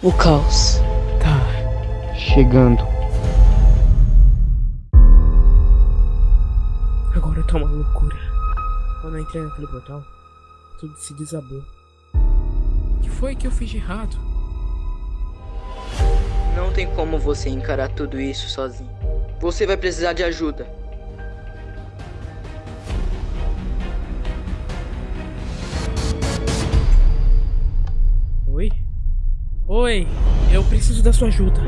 O caos. Tá. Chegando. Agora tá uma loucura. Quando eu entrei naquele portal, tudo se desabou. O que foi que eu fiz de errado? Não tem como você encarar tudo isso sozinho. Você vai precisar de ajuda. Oi, eu preciso da sua ajuda.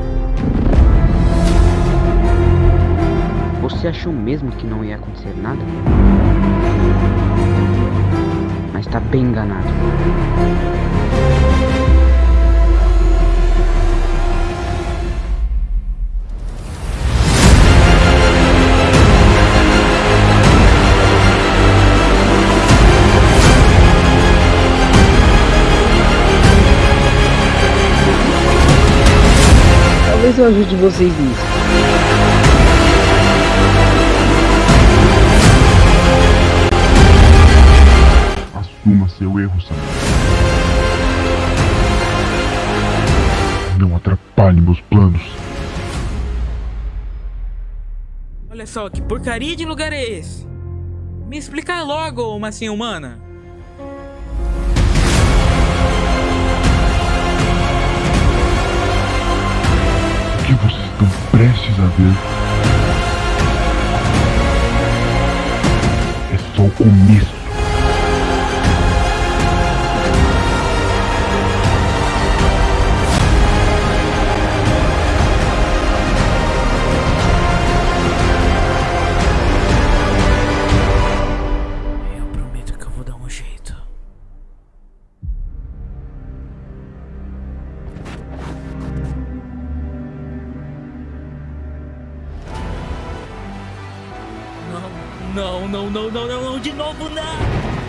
Você achou mesmo que não ia acontecer nada? Mas tá bem enganado. Talvez eu ajude vocês nisso. Assuma seu erro, Samuel. Não atrapalhe meus planos. Olha só, que porcaria de lugar é esse? Me explica logo, massinha humana. Estão prestes a ver é só o começo. Não, não, não, não, não, não, de novo não!